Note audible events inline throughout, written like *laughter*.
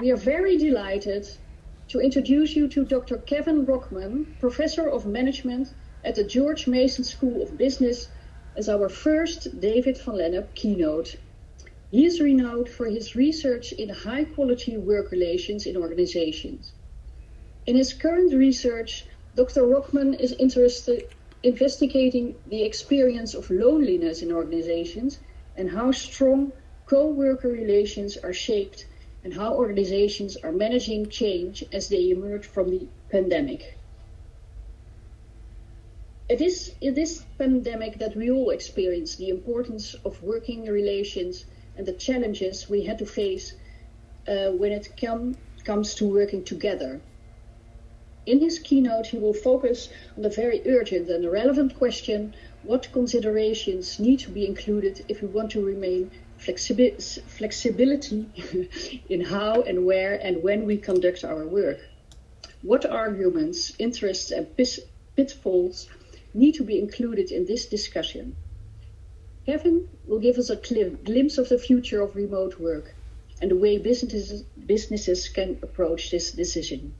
we are very delighted to introduce you to Dr. Kevin Rockmann, Professor of Management at the George Mason School of Business, as our first David van Lennep keynote. He is renowned for his research in high quality work relations in organizations. In his current research, Dr. Rockmann is interested in investigating the experience of loneliness in organizations and how strong co-worker relations are shaped and how organizations are managing change as they emerge from the pandemic. It is in this pandemic that we all experience the importance of working relations and the challenges we had to face uh, when it come, comes to working together. In his keynote, he will focus on the very urgent and relevant question what considerations need to be included if we want to remain flexibi flexibility *laughs* in how and where and when we conduct our work. What arguments, interests, and pitfalls need to be included in this discussion? Kevin will give us a glimpse of the future of remote work and the way businesses, businesses can approach this decision.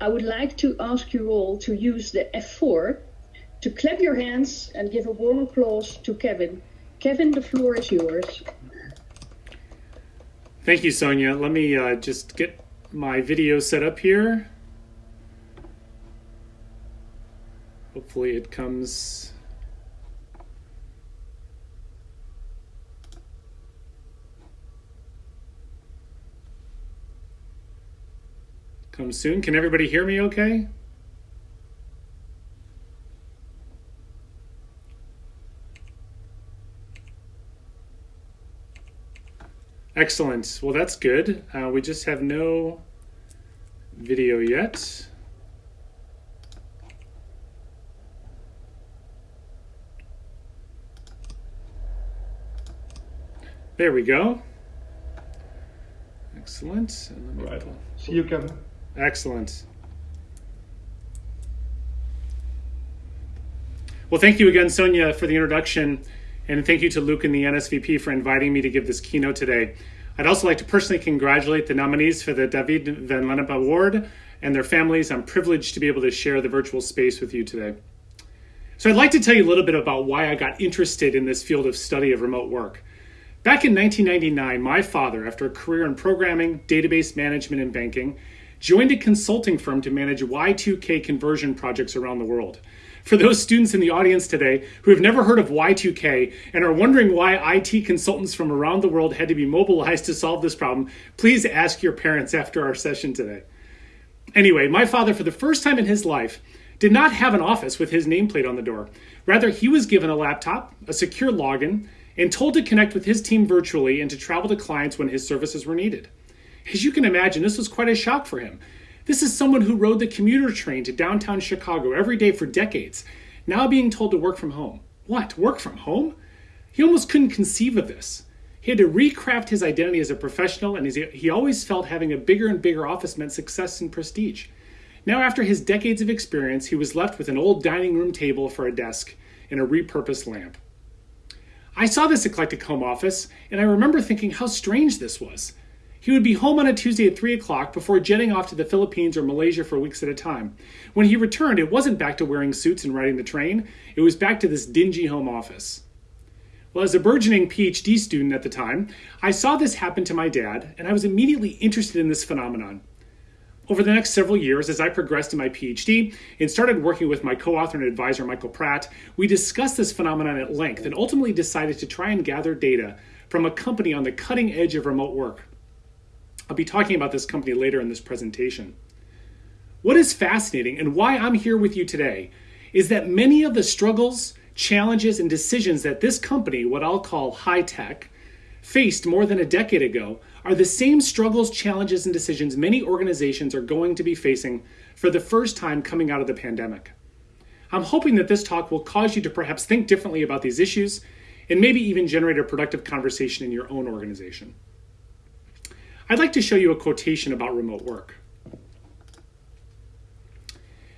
I would like to ask you all to use the F4 to clap your hands and give a warm applause to Kevin. Kevin, the floor is yours. Thank you, Sonia. Let me uh, just get my video set up here. Hopefully it comes come soon. Can everybody hear me okay? Excellent. Well, that's good. Uh, we just have no video yet. There we go. Excellent. Right. See you, Kevin. Excellent. Well, thank you again, Sonia, for the introduction, and thank you to Luke and the NSVP for inviting me to give this keynote today. I'd also like to personally congratulate the nominees for the David Van Lennep Award and their families. I'm privileged to be able to share the virtual space with you today. So I'd like to tell you a little bit about why I got interested in this field of study of remote work. Back in 1999, my father, after a career in programming, database management, and banking, joined a consulting firm to manage Y2K conversion projects around the world. For those students in the audience today who have never heard of Y2K and are wondering why IT consultants from around the world had to be mobilized to solve this problem, please ask your parents after our session today. Anyway, my father, for the first time in his life, did not have an office with his nameplate on the door. Rather, he was given a laptop, a secure login, and told to connect with his team virtually and to travel to clients when his services were needed. As you can imagine, this was quite a shock for him. This is someone who rode the commuter train to downtown Chicago every day for decades, now being told to work from home. What, work from home? He almost couldn't conceive of this. He had to recraft his identity as a professional, and he always felt having a bigger and bigger office meant success and prestige. Now, after his decades of experience, he was left with an old dining room table for a desk and a repurposed lamp. I saw this eclectic home office, and I remember thinking how strange this was. He would be home on a Tuesday at 3 o'clock before jetting off to the Philippines or Malaysia for weeks at a time. When he returned, it wasn't back to wearing suits and riding the train, it was back to this dingy home office. Well, as a burgeoning PhD student at the time, I saw this happen to my dad, and I was immediately interested in this phenomenon. Over the next several years, as I progressed in my PhD and started working with my co author and advisor, Michael Pratt, we discussed this phenomenon at length and ultimately decided to try and gather data from a company on the cutting edge of remote work. I'll be talking about this company later in this presentation. What is fascinating and why I'm here with you today is that many of the struggles, challenges, and decisions that this company, what I'll call high tech, faced more than a decade ago are the same struggles, challenges, and decisions many organizations are going to be facing for the first time coming out of the pandemic. I'm hoping that this talk will cause you to perhaps think differently about these issues and maybe even generate a productive conversation in your own organization. I'd like to show you a quotation about remote work.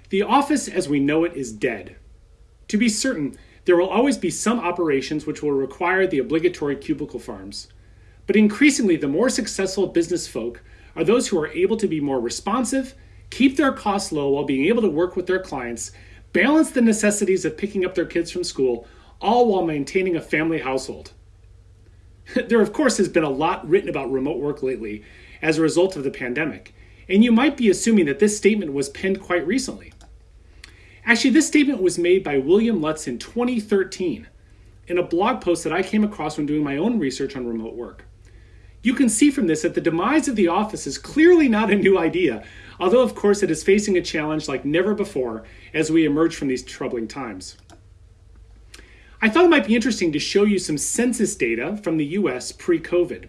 The office as we know it is dead. To be certain, there will always be some operations which will require the obligatory cubicle farms. But increasingly, the more successful business folk are those who are able to be more responsive, keep their costs low while being able to work with their clients, balance the necessities of picking up their kids from school, all while maintaining a family household. *laughs* there, of course, has been a lot written about remote work lately as a result of the pandemic, and you might be assuming that this statement was penned quite recently. Actually, this statement was made by William Lutz in 2013 in a blog post that I came across when doing my own research on remote work. You can see from this that the demise of the office is clearly not a new idea, although, of course, it is facing a challenge like never before as we emerge from these troubling times. I thought it might be interesting to show you some census data from the US pre COVID.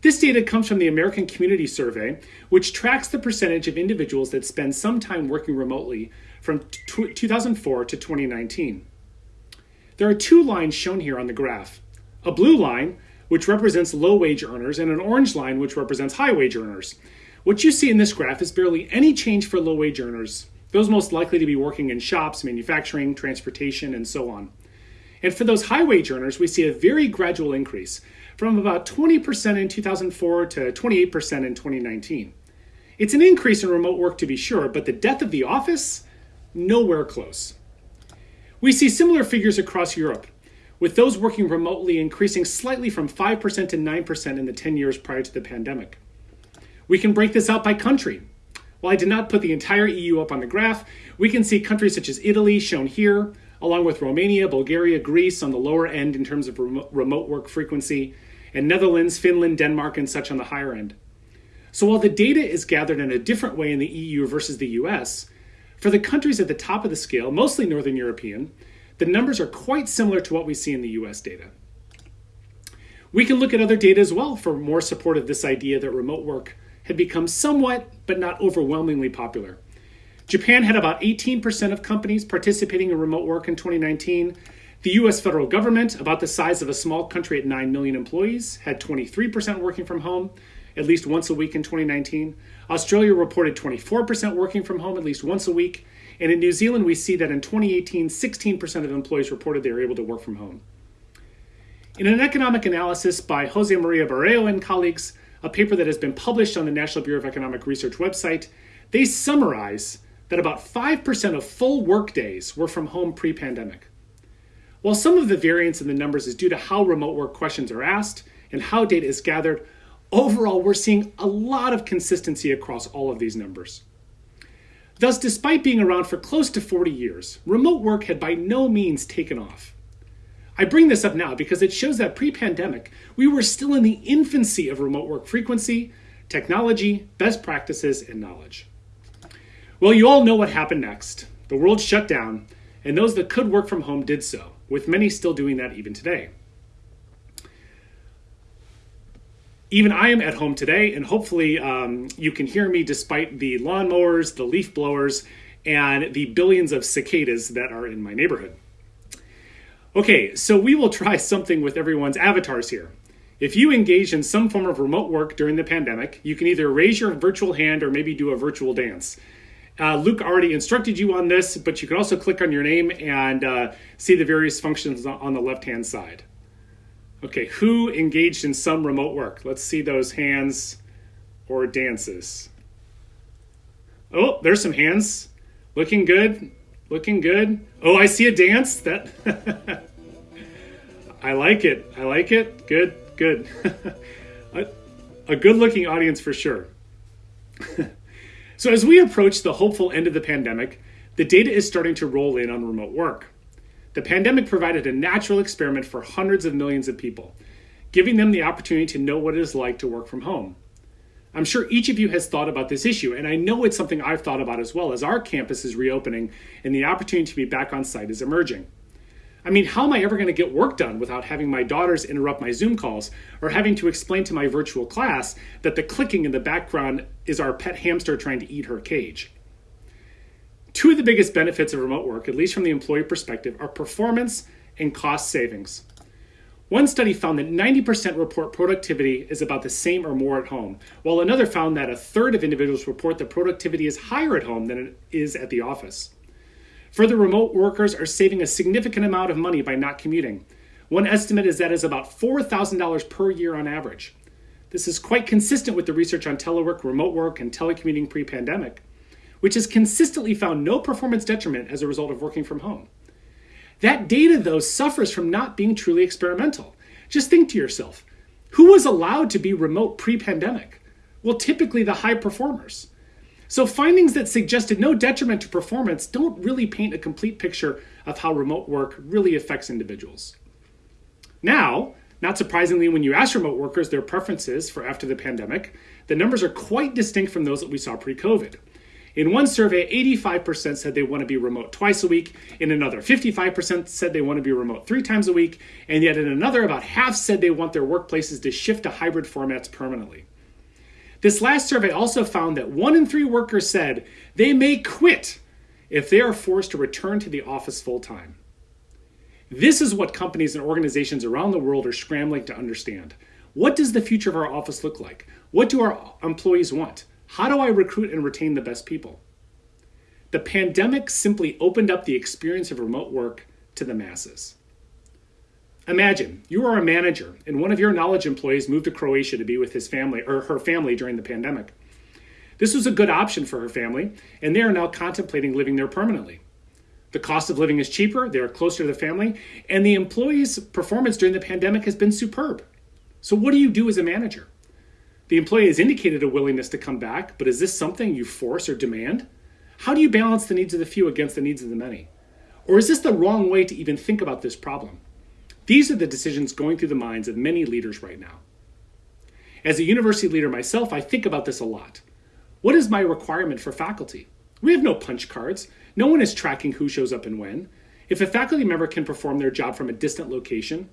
This data comes from the American Community Survey, which tracks the percentage of individuals that spend some time working remotely from 2004 to 2019. There are two lines shown here on the graph a blue line, which represents low wage earners, and an orange line, which represents high wage earners. What you see in this graph is barely any change for low wage earners, those most likely to be working in shops, manufacturing, transportation, and so on. And for those high wage earners, we see a very gradual increase from about 20% in 2004 to 28% in 2019. It's an increase in remote work to be sure, but the death of the office? Nowhere close. We see similar figures across Europe, with those working remotely increasing slightly from 5% to 9% in the 10 years prior to the pandemic. We can break this out by country. While I did not put the entire EU up on the graph, we can see countries such as Italy shown here, along with Romania, Bulgaria, Greece on the lower end in terms of remote work frequency, and Netherlands, Finland, Denmark, and such on the higher end. So while the data is gathered in a different way in the EU versus the US, for the countries at the top of the scale, mostly Northern European, the numbers are quite similar to what we see in the US data. We can look at other data as well for more support of this idea that remote work had become somewhat, but not overwhelmingly popular. Japan had about 18% of companies participating in remote work in 2019. The US federal government, about the size of a small country at 9 million employees, had 23% working from home at least once a week in 2019. Australia reported 24% working from home at least once a week. And in New Zealand, we see that in 2018, 16% of employees reported they were able to work from home. In an economic analysis by Jose Maria Barrero and colleagues, a paper that has been published on the National Bureau of Economic Research website, they summarize that about 5% of full workdays were from home pre pandemic. While some of the variance in the numbers is due to how remote work questions are asked and how data is gathered, Overall, we're seeing a lot of consistency across all of these numbers. Thus, despite being around for close to 40 years, remote work had by no means taken off. I bring this up now because it shows that pre pandemic, we were still in the infancy of remote work frequency, technology, best practices, and knowledge. Well, you all know what happened next. The world shut down, and those that could work from home did so, with many still doing that even today. even I am at home today, and hopefully um, you can hear me despite the lawnmowers, the leaf blowers, and the billions of cicadas that are in my neighborhood. Okay, so we will *laughs* try something with everyone's avatars here. If you engage in some form of remote work during the pandemic, you can either raise your virtual hand or maybe do a virtual dance. Uh, Luke already instructed you on this, but you can also click on your name and uh, see the various functions on the left hand side. Okay, who engaged in some remote work? Let's see those hands or dances. Oh, there's some hands. Looking good. Looking good. Oh, I see a dance. That *laughs* I like it. I like it. Good, good. *laughs* a, a good looking audience for sure. *laughs* so, as we approach the hopeful end of the pandemic, the data is starting to roll in on remote work. The pandemic provided a natural experiment for hundreds of millions of people, giving them the opportunity to know what it is like to work from home. I'm sure each of you has thought about this issue, and I know it's something I've thought about as well as our campus is reopening and the opportunity to be back on site is emerging. I mean, how am I ever going to get work done without having my daughters interrupt my Zoom calls or having to explain to my virtual class that the clicking in the background is our pet hamster trying to eat her cage? Two of the biggest benefits of remote work, at least from the employee perspective, are performance and cost savings. One study found that 90% report productivity is about the same or more at home, while another found that a third of individuals report that productivity is higher at home than it is at the office. Further, remote workers are saving a significant amount of money by not commuting. One estimate is that is about $4,000 per year on average. This is quite consistent with the research on telework, remote work, and telecommuting pre pandemic, which has consistently found no performance detriment as a result of working from home. That data, though, suffers from not being truly experimental. Just think to yourself who was allowed to be remote pre pandemic? Well, typically the high performers. So, findings that suggested no detriment to performance don't really paint a complete picture of how remote work really affects individuals. Now, not surprisingly, when you ask remote workers their preferences for after the pandemic, the numbers are quite distinct from those that we saw pre COVID. In one survey, 85% said they want to be remote twice a week. In another, 55% said they want to be remote three times a week. And yet, in another, about half said they want their workplaces to shift to hybrid formats permanently. This last survey also found that one in three workers said they may quit if they are forced to return to the office full time. This is what companies and organizations around the world are scrambling to understand. What does the future of our office look like? What do our employees want? How do I recruit and retain the best people? The pandemic simply opened up the experience of remote work to the masses. Imagine you are a manager and one of your knowledge employees moved to Croatia to be with his family or her family during the pandemic. This was a good option for her family, and they are now contemplating living there permanently. The cost of living is cheaper, they are closer to the family, and the employee's performance during the pandemic has been superb. So, what do you do as a manager? The employee has indicated a willingness to come back, but is this something you force or demand? How do you balance the needs of the few against the needs of the many? Or is this the wrong way to even think about this problem? These are the decisions going through the minds of many leaders right now. As a university leader myself, I think about this a lot. What is my requirement for faculty? We have no punch cards. No one is tracking who shows up and when. If a faculty member can perform their job from a distant location,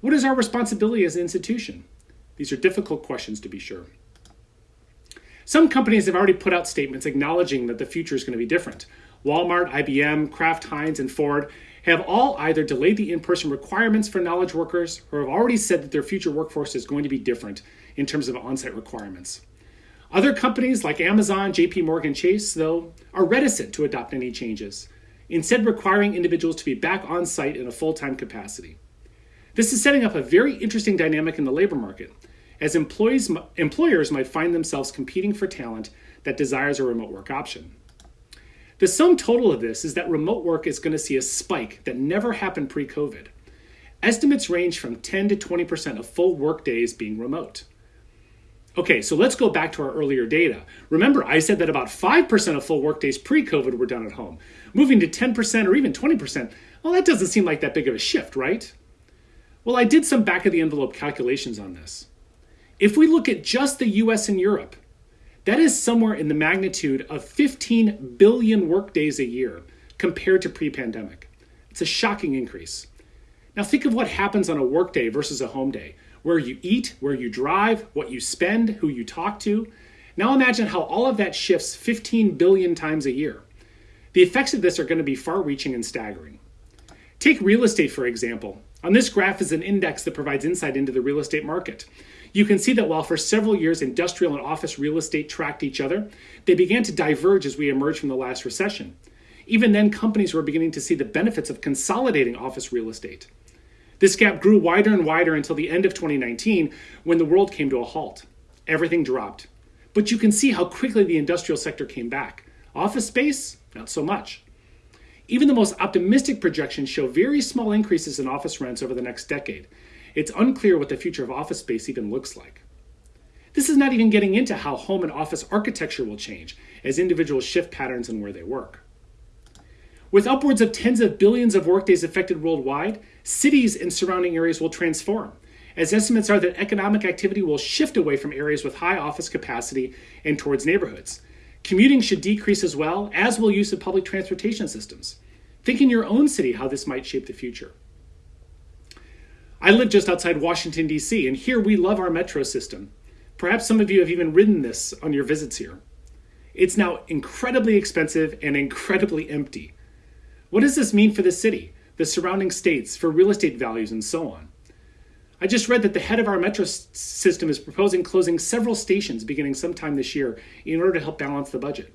what is our responsibility as an institution? These are difficult questions to be sure. Some companies have already put out statements acknowledging that the future is going to be different. Walmart, IBM, Kraft Heinz, and Ford have all either delayed the in person requirements for knowledge workers or have already said that their future workforce is going to be different in terms of on site requirements. Other companies like Amazon, JP Morgan Chase, though, are reticent to adopt any changes, instead, requiring individuals to be back on site in a full time capacity. This is setting up a very interesting dynamic in the labor market, as employees, employers might find themselves competing for talent that desires a remote work option. The sum total of this is that remote work is going to see a spike that never happened pre COVID. Estimates range from 10 to 20% of full work days being remote. Okay, so let's go back to our earlier data. Remember, I said that about 5% of full workdays pre COVID were done at home. Moving to 10% or even 20%, well, that doesn't seem like that big of a shift, right? Well, I did some back of the envelope calculations on this. If we look at just the US and Europe, that is somewhere in the magnitude of 15 billion workdays a year compared to pre pandemic. It's a shocking increase. Now, think of what happens on a workday versus a home day where you eat, where you drive, what you spend, who you talk to. Now imagine how all of that shifts 15 billion times a year. The effects of this are going to be far reaching and staggering. Take real estate, for example. On this graph is an index that provides insight into the real estate market. You can see that while for several years industrial and office real estate tracked each other, they began to diverge as we emerged from the last recession. Even then, companies were beginning to see the benefits of consolidating office real estate. This gap grew wider and wider until the end of 2019 when the world came to a halt. Everything dropped. But you can see how quickly the industrial sector came back. Office space, not so much. Even the most optimistic projections show very small increases in office rents over the next decade. It's unclear what the future of office space even looks like. This is not even getting into how home and office architecture will change as individuals shift patterns in where they work. With upwards of tens of billions of workdays affected worldwide, cities and surrounding areas will transform, as estimates are that economic activity will shift away from areas with high office capacity and towards neighborhoods. Commuting should decrease as well, as will use of public transportation systems. Think in your own city how this might shape the future. I live just outside Washington, D.C., and here we love our metro system. Perhaps some of you have even ridden this on your visits here. It's now incredibly expensive and incredibly empty. What does this mean for the city, the surrounding states, for real estate values, and so on? I just read that the head of our metro system is proposing closing several stations beginning sometime this year in order to help balance the budget.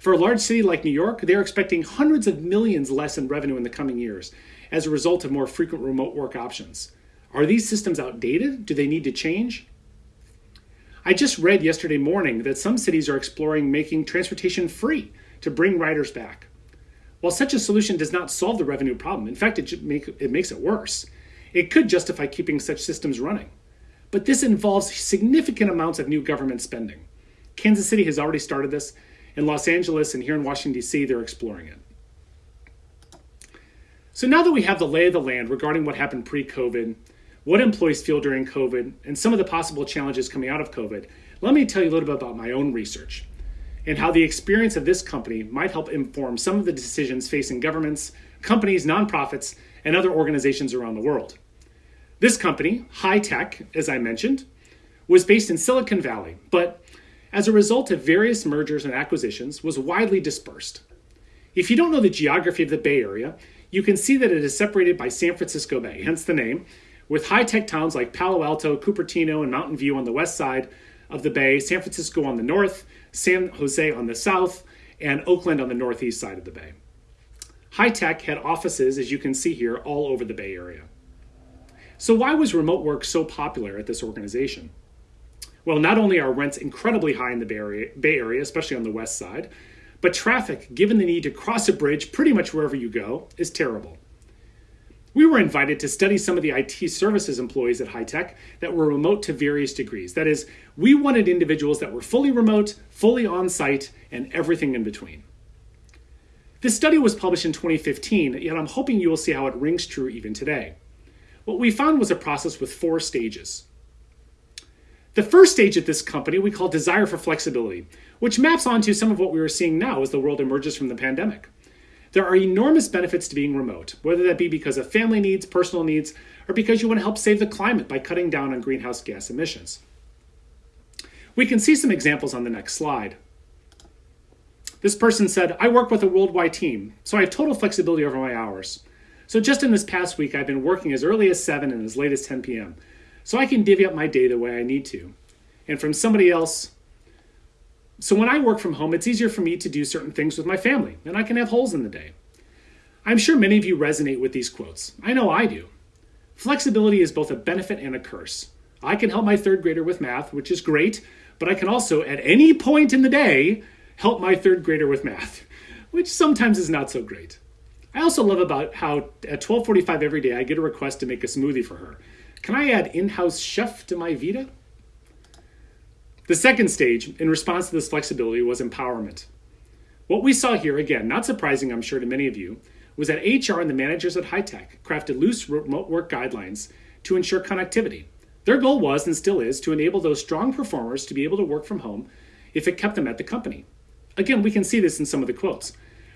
For a large city like New York, they are expecting hundreds of millions less in revenue in the coming years as a result of more frequent remote work options. Are these systems outdated? Do they need to change? I just read yesterday morning that some cities are exploring making transportation free to bring riders back. While such a solution does not solve the revenue problem, in fact, it, make, it makes it worse, it could justify keeping such systems running. But this involves significant amounts of new government spending. Kansas City has already started this. In Los Angeles and here in Washington, D.C., they're exploring it. So now that we have the lay of the land regarding what happened pre COVID, what employees feel during COVID, and some of the possible challenges coming out of COVID, let me tell you a little bit about my own research and how the experience of this company might help inform some of the decisions facing governments, companies, nonprofits, and other organizations around the world. This company, High Tech, as I mentioned, was based in Silicon Valley, but as a result of various mergers and acquisitions, was widely dispersed. If you don't know the geography of the Bay Area, you can see that it is separated by San Francisco Bay, hence the name, with high tech towns like Palo Alto, Cupertino, and Mountain View on the west side of the bay, San Francisco on the north, San Jose on the south, and Oakland on the northeast side of the bay. High tech had offices, as you can see here, all over the Bay Area. So, why was remote work so popular at this organization? Well, not only are rents incredibly high in the Bay Area, Bay Area, especially on the west side, but traffic, given the need to cross a bridge pretty much wherever you go, is terrible. We were invited to study some of the IT services employees at Hi-Tech that were remote to various degrees. That is, we wanted individuals that were fully remote, fully on site, and everything in between. This study was published in 2015, yet I'm hoping you will see how it rings true even today. What we found was a process with four stages. The first stage at this company we call desire for flexibility, which maps onto some of what we are seeing now as the world emerges from the pandemic. There are enormous benefits to being remote, whether that be because of family needs, personal needs, or because you want to help save the climate by cutting down on greenhouse gas emissions. We can see some examples on the next slide. This person said, I work with a worldwide team, so I have total flexibility over my hours. So just in this past week, I've been working as early as 7 and as late as 10 p.m so I can divvy up my day the way I need to. And from somebody else, so when I work from home, it's easier for me to do certain things with my family, and I can have holes in the day. I'm sure many of you resonate with these quotes. I know I do. Flexibility is both a benefit and a curse. I can help my third grader with math, which is great, but I can also, at any point in the day, help my third grader with math, *laughs* which sometimes is not so great. I also love about how at 12:45 every day I get a request to make a smoothie for her. Can I add in house chef to my Vita? The second stage, in response to this flexibility, was empowerment. What we saw here, again, not surprising, I'm sure, to many of you, was that HR and the managers at Hi-Tech crafted loose remote work guidelines to ensure connectivity. Their goal was and still is to enable those strong performers to be able to work from home if it kept them at the company. Again, we can see this in some of the quotes.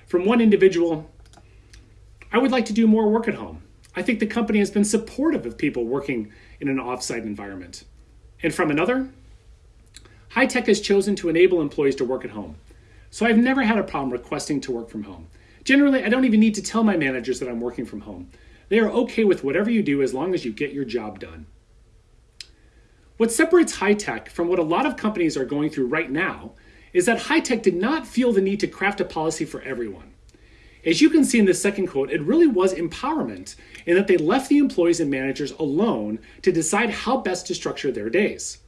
From one individual, I would like to do more work at home. I think the company has been supportive of people working in an offsite environment. And from another, Hi-Tech has chosen to enable employees to work at home. So I've never had a problem requesting to work from home. Generally, I don't even need to tell my managers that I'm working from home. They are okay with whatever you do as long as you get your job done. What separates Hi-Tech from what a lot of companies are going through right now is that Hi-Tech did not feel the need to craft a policy for everyone. As you can see in this second quote, it really was empowerment in that they left the employees and managers alone to decide how best to structure their days.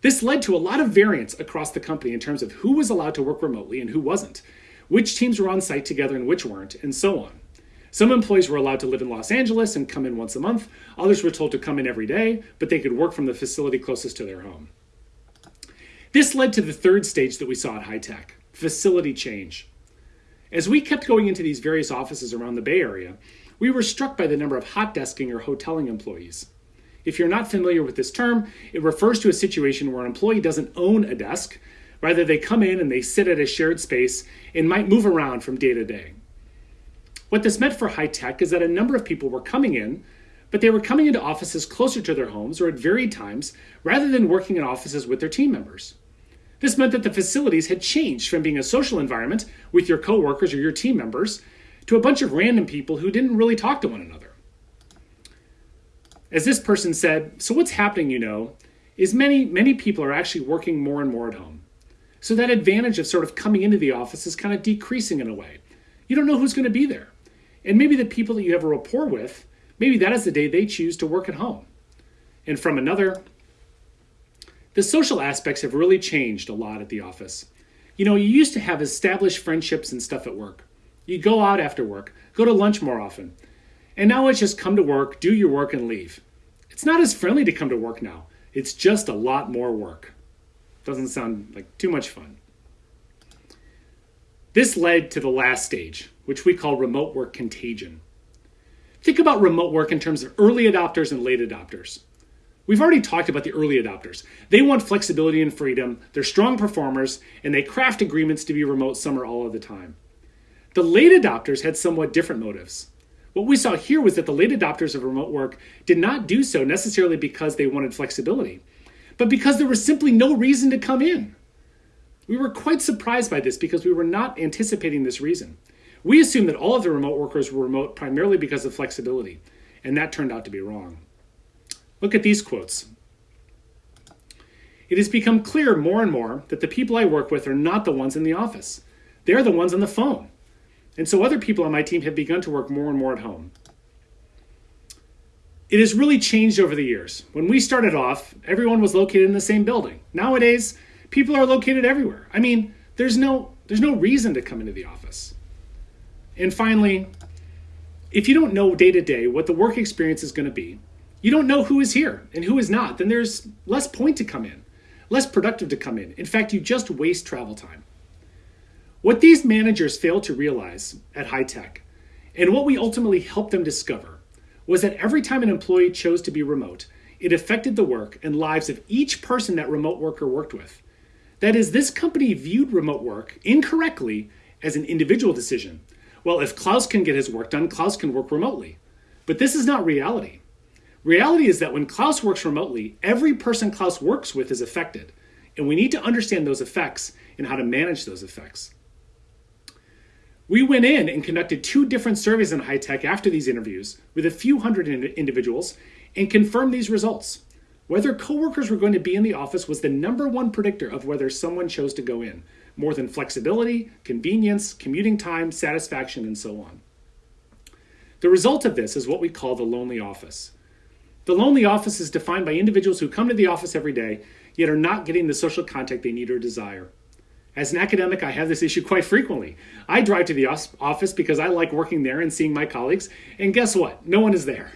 This led to a lot of variance across the company in terms of who was allowed to work remotely and who wasn't, which teams were on site together and which weren't, and so on. Some employees were allowed to live in Los Angeles and come in once a month. Others were told to come in every day, but they could work from the facility closest to their home. This led to the third stage that we saw at Hi-Tech facility change. As we kept going into these various offices around the Bay Area, we were struck by the number of hot desking or hoteling employees. If you're not familiar with this term, it refers to a situation where an employee doesn't own a desk. Rather, they come in and they sit at a shared space and might move around from day to day. What this meant for high tech is that a number of people were coming in, but they were coming into offices closer to their homes or at varied times rather than working in offices with their team members. This meant that the facilities had changed from being a social environment with your coworkers or your team members to a bunch of random people who didn't really talk to one another. As this person said, so what's happening, you know, is many many people are actually working more and more at home. So that advantage of sort of coming into the office is kind of decreasing in a way. You don't know who's going to be there. And maybe the people that you have a rapport with, maybe that is the day they choose to work at home. And from another, the social aspects have really changed a lot at the office. You know, you used to have established friendships and stuff at work. You go out after work, go to lunch more often. And now it's just come to work, do your work, and leave. It's not as friendly to come to work now. It's just a lot more work. Doesn't sound like too much fun. This led to the last stage, which we call remote work contagion. Think about remote work in terms of early adopters and late adopters. We've already talked about the early adopters. They want flexibility and freedom, they're strong performers, and they craft agreements to be remote summer all of the time. The late adopters had somewhat different motives. What we saw here was that the late adopters of remote work did not do so necessarily because they wanted flexibility, but because there was simply no reason to come in. We were quite surprised by this because we were not anticipating this reason. We assumed that all of the remote workers were remote primarily because of flexibility, and that turned out to be wrong. Look at these quotes. It has become clear more and more that the people I work with are not the ones in the office. They're the ones on the phone. And so other people on my team have begun to work more and more at home. It has really changed over the years. When we started off, everyone was located in the same building. Nowadays, people are located everywhere. I mean, there's no there's no reason to come into the office. And finally, if you don't know day to day what the work experience is going to be, you don't know who is here and who is not, then there's less point to come in, less productive to come in. In fact, you just waste travel time. What these managers failed to realize at high tech, and what we ultimately helped them discover, was that every time an employee chose to be remote, it affected the work and lives of each person that remote worker worked with. That is, this company viewed remote work incorrectly as an individual decision well, if Klaus can get his work done, Klaus can work remotely. But this is not reality. Reality is that when Klaus works remotely, every person Klaus works with is affected. And we need to understand those effects and how to manage those effects. We went in and conducted two different surveys in high tech after these interviews with a few hundred individuals and confirmed these results. Whether coworkers were going to be in the office was the number one predictor of whether someone chose to go in more than flexibility, convenience, commuting time, satisfaction, and so on. The result of this is what we call the lonely office. The lonely office is defined by individuals who come to the office every day, yet are not getting the social contact they need or desire. As an academic, I have this issue quite frequently. I drive to the office because I like working there and seeing my colleagues, and guess what? No one is there.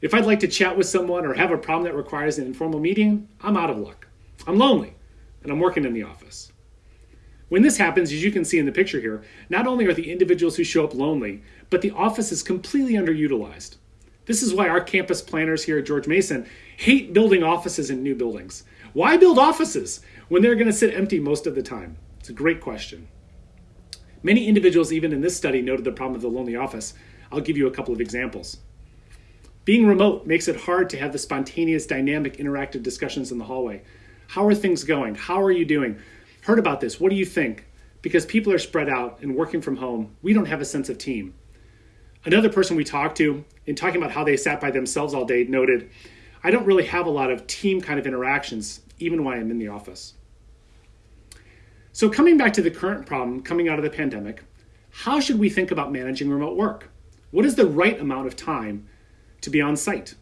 If I'd like to chat with someone or have a problem that requires an informal meeting, I'm out of luck. I'm lonely, and I'm working in the office. When this happens, as you can see in the picture here, not only are the individuals who show up lonely, but the office is completely underutilized. This is why our campus planners here at George Mason hate building offices in new buildings. Why build offices when they're going to sit empty most of the time? It's a great question. Many individuals, even in this study, noted the problem of the lonely office. I'll give you a couple of examples. Being remote makes it hard to have the spontaneous, dynamic, interactive discussions in the hallway. How are things going? How are you doing? heard about this. What do you think? Because people are spread out and working from home, we don't have a sense of team. Another person we talked to, in talking about how they sat by themselves all day, noted, I don't really have a lot of team kind of interactions, even when I'm in the office. So, coming back to the current problem coming out of the pandemic, how should we think about managing remote work? What is the right amount of time to be on site?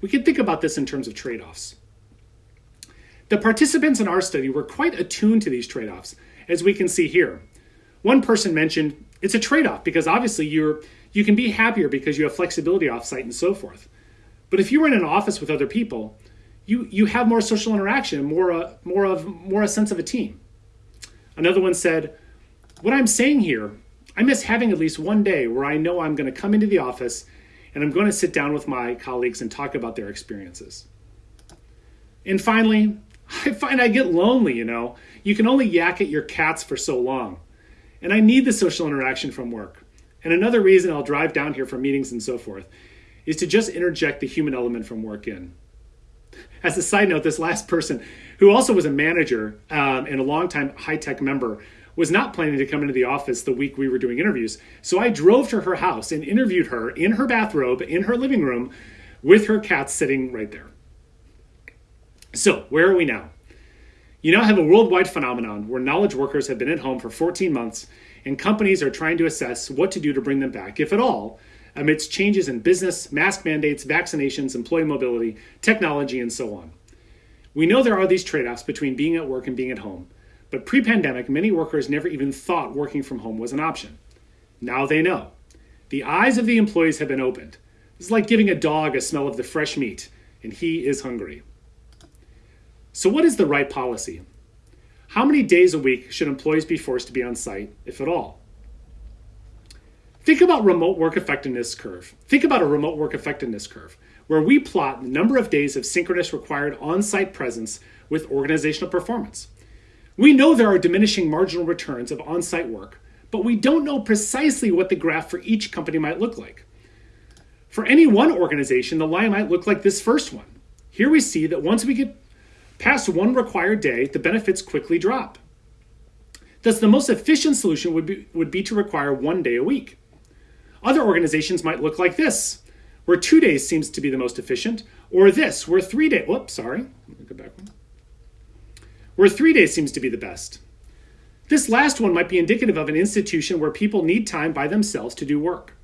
We could think about this in terms of trade offs. The participants in our study were quite attuned to these trade offs, as we can see here. One person mentioned it's a trade off because obviously you're, you can be happier because you have flexibility offsite and so forth. But if you were in an office with other people, you, you have more social interaction, more, uh, more, of, more a sense of a team. Another one said, What I'm saying here, I miss having at least one day where I know I'm going to come into the office and I'm going to sit down with my colleagues and talk about their experiences. And finally, *laughs* I find I get lonely, you know. You can only yak at your cats for so long. And I need the social interaction from work. And another reason I'll drive down here for meetings and so forth is to just interject the human element from work in. As a side note, this last person, who also was a manager um, and a longtime high tech member, was not planning to come into the office the week we were doing interviews. So I drove to her house and interviewed her in her bathrobe in her living room with her cats sitting right there. So, where are we now? You now have a worldwide phenomenon where knowledge workers have been at home for 14 months and companies are trying to assess what to do to bring them back, if at all, amidst changes in business, mask mandates, vaccinations, employee mobility, technology, and so on. We know there are these trade offs between being at work and being at home, but pre pandemic, many workers never even thought working from home was an option. Now they know. The eyes of the employees have been opened. It's like giving a dog a smell of the fresh meat, and he is hungry. So, what is the right policy? How many days a week should employees be forced to be on site, if at all? Think about remote work effectiveness curve. Think about a remote work effectiveness curve where we plot the number of days of synchronous required on-site presence with organizational performance. We know there are diminishing marginal returns of on-site work, but we don't know precisely what the graph for each company might look like. For any one organization, the line might look like this first one. Here we see that once we get past one required day, the benefits quickly drop. Thus, the most efficient solution would be, would be to require one day a week. Other organizations might look like this, where two days seems to be the most efficient, or this, where three days, whoops, sorry, go back one, where three days seems to be the best. This last one might be indicative of an institution where people need time by themselves to do work.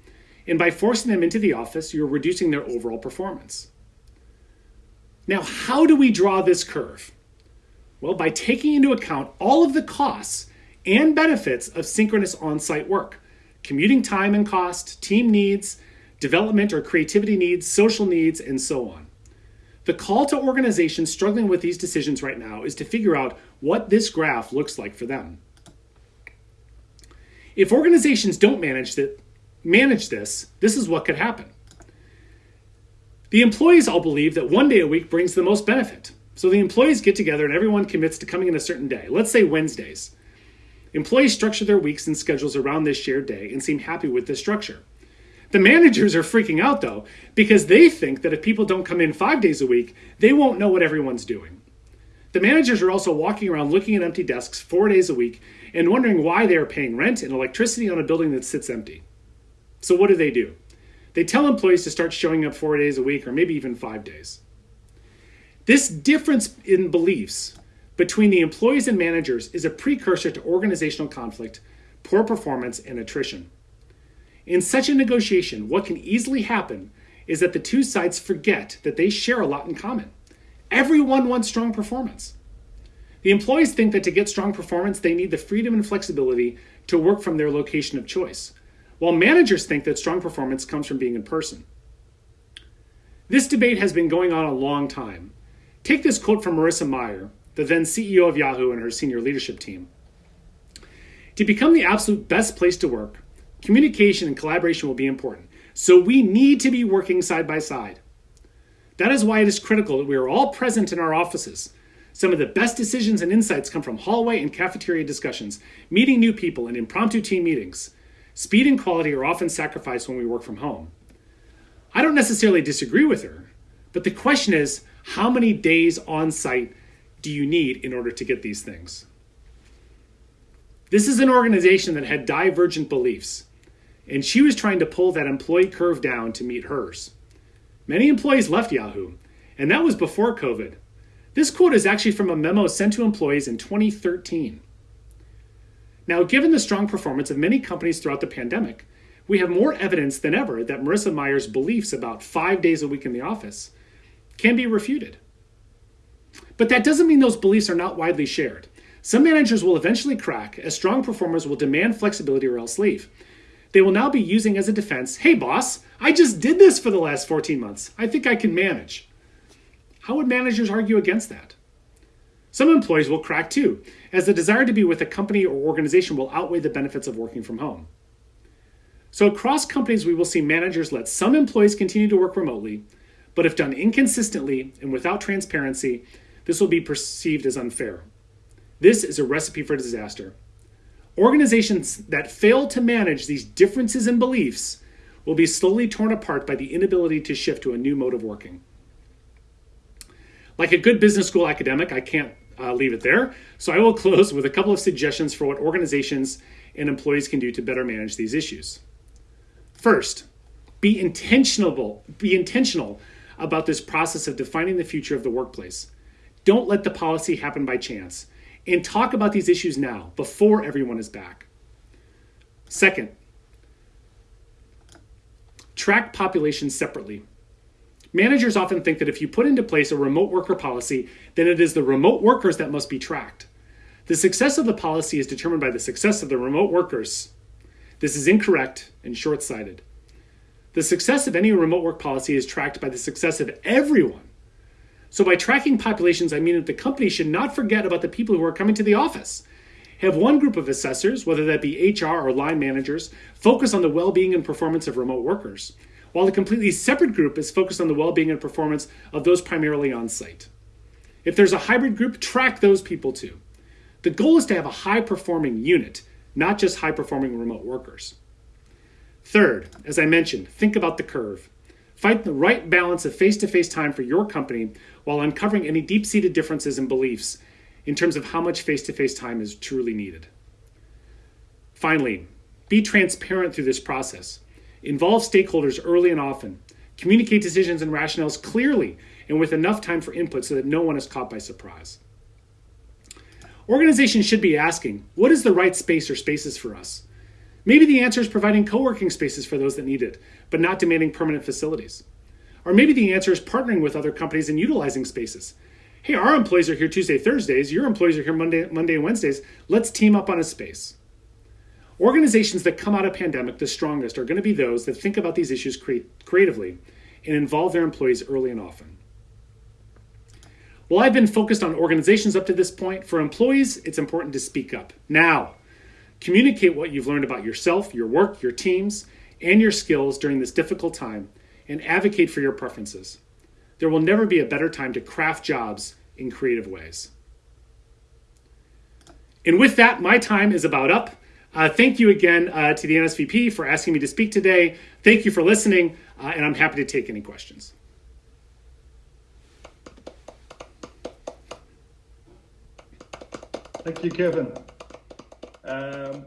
And by forcing them into the office, you're reducing their overall performance. Now, how do we draw this curve? Well, by taking into account all of the costs and benefits of synchronous on site work commuting time and cost, team needs, development or creativity needs, social needs, and so on. The call to organizations struggling with these decisions right now is to figure out what this graph looks like for them. If organizations don't manage, that, manage this, this is what could happen. The employees all believe that one day a week brings the most benefit. So the employees get together and everyone commits to coming in a certain day, let's say Wednesdays. Employees structure their weeks and schedules around this shared day and seem happy with this structure. The managers are freaking out though, because they think that if people don't come in five days a week, they won't know what everyone's doing. The managers are also walking around looking at empty desks four days a week and wondering why they are paying rent and electricity on a building that sits empty. So, what do they do? They tell employees to start showing up four days a week or maybe even five days. This difference in beliefs between the employees and managers is a precursor to organizational conflict, poor performance, and attrition. In such a negotiation, what can easily happen is that the two sides forget that they share a lot in common. Everyone wants strong performance. The employees think that to get strong performance, they need the freedom and flexibility to work from their location of choice, while managers think that strong performance comes from being in person. This debate has been going on a long time. Take this quote from Marissa Mayer, the then CEO of Yahoo and her senior leadership team. To become the absolute best place to work, communication and collaboration will be important. So we need to be working side by side. That is why it is critical that we are all present in our offices. Some of the best decisions and insights come from hallway and cafeteria discussions, meeting new people, and impromptu team meetings. Speed and quality are often sacrificed when we work from home. I don't necessarily disagree with her, but the question is how many days on site do you need in order to get these things? This is an organization that had divergent beliefs, and she was trying to pull that employee curve down to meet hers. Many employees left Yahoo, and that was before COVID. This quote is actually from a memo sent to employees in 2013. Now, given the strong performance of many companies throughout the pandemic, we have more evidence than ever that Marissa Mayer's beliefs about five days a week in the office can be refuted. But that doesn't mean those beliefs are not widely shared. Some managers will eventually crack, as strong performers will demand flexibility or else leave. They will now be using as a defense hey, boss, I just did this for the last 14 months. I think I can manage. How would managers argue against that? Some employees will crack too, as the desire to be with a company or organization will outweigh the benefits of working from home. So, across companies, we will see managers let some employees continue to work remotely, but if done inconsistently and without transparency, this will be perceived as unfair. This is a recipe for disaster. Organizations that fail to manage these differences in beliefs will be slowly torn apart by the inability to shift to a new mode of working. Like a good business school academic, I can't uh, leave it there. So I will *laughs* close with a couple of suggestions for what organizations and employees can do to better manage these issues. First, be intentional, be intentional about this process of defining the future of the workplace. Don't let the policy happen by chance. And talk about these issues now, before everyone is back. Second, track populations separately. Managers often think that if you put into place a remote worker policy, then it is the remote workers that must be tracked. The success of the policy is determined by the success of the remote workers. This is incorrect and short sighted. The success of any remote work policy is tracked by the success of everyone. So, by tracking populations, I mean that the company should not forget about the people who are coming to the office. Have one group of assessors, whether that be HR or line managers, focus on the well being and performance of remote workers, while a completely separate group is focused on the well being and performance of those primarily on site. If there's a hybrid group, track those people too. The goal is to have a high performing unit, not just high performing remote workers. Third, as I mentioned, think about the curve. Find the right balance of face to face time for your company while uncovering any deep seated differences in beliefs in terms of how much face to face time is truly needed. Finally, be transparent through this process. Involve stakeholders early and often. Communicate decisions and rationales clearly and with enough time for input so that no one is caught by surprise. Organizations should be asking what is the right space or spaces for us? Maybe the answer is providing co working spaces for those that need it, but not demanding permanent facilities. Or maybe the answer is partnering with other companies and utilizing spaces. Hey, our employees are here Tuesday, Thursdays, your employees are here Monday, Monday and Wednesdays. Let's team up on a space. Organizations that come out of pandemic the strongest are going to be those that think about these issues creatively and involve their employees early and often. While I've been focused on organizations up to this point, for employees, it's important to speak up. Now, communicate what you've learned about yourself, your work, your teams, and your skills during this difficult time, and advocate for your preferences. There will never be a better time to craft jobs in creative ways. And with that, my time is about up. Uh, thank you again uh, to the NSVP for asking me to speak today. Thank you for listening, uh, and I'm happy to take any questions. Thank you, Kevin. Um,